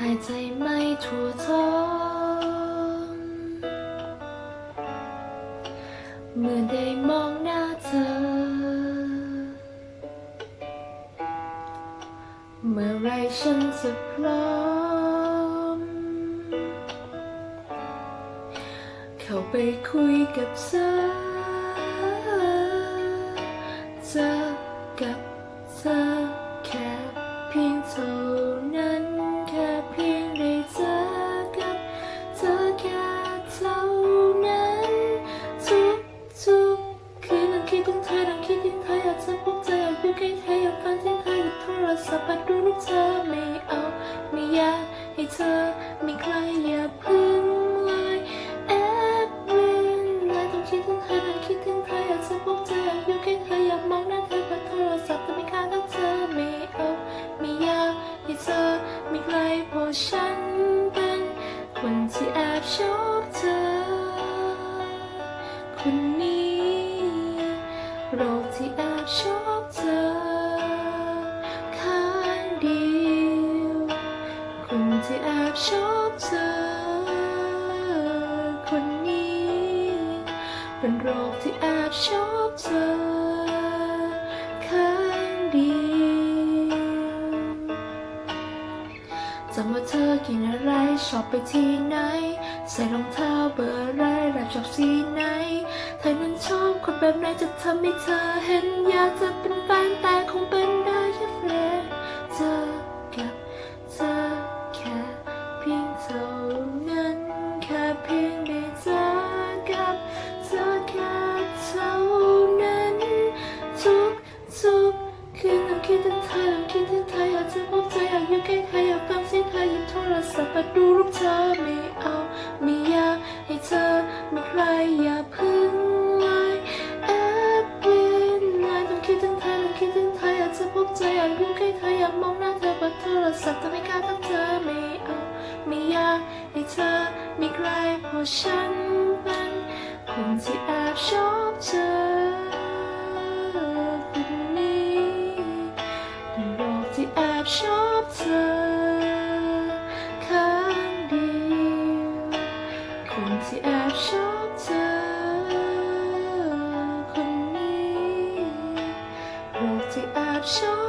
หายใจไม่ทั่วท้องเมื่อได้มองหน้าเธอ เมื่อไรฉันจะพร้อม เข้าไปคุยกับเธอเจอกับเธอ รศัพท์มาดูรูปเธอไม่เอาไม่อยากให้เธอไมีใครอย่าพึ่งเลยแอบเวียนเลยต้องคิดถึงเธอนั่งคิดถึงเธออยากจะพบเธออยากอยู่ใกล้เธออยากมองหน้าเธอผ่านโทรศัพท์แต่ไม่ค่าทักเธอไม่เอาไม่อยากให้เธอไมีใครเพราะฉันเป็นคนที่แอบชอบเธอคนนี้ บชอบเธอคนนี้ เป็นโรคที่แอบชอบเธอข้างเดียวจำว่าเธอกินอะไรชอบไปที่ไหน ใส่รองเท้าเบอร์อะไรแรปชอบสีไหนเธอนั้นชอบคนแบบไหนจะทำให้เธอเห็นอยากจะ รู้แค่เธออยากมองหน้าเธอบนโทรศัพท์แต่ไม่กล้าทักเธอไม่เอาไม่อยากให้เธอไม่ไกลเพราะฉันเป็นคนที่แอบชอบเธอคนนี้ในชอบเธอข้งเดียวคนที่แอบชอบเธอคนนี้โลกที่แอบชอบ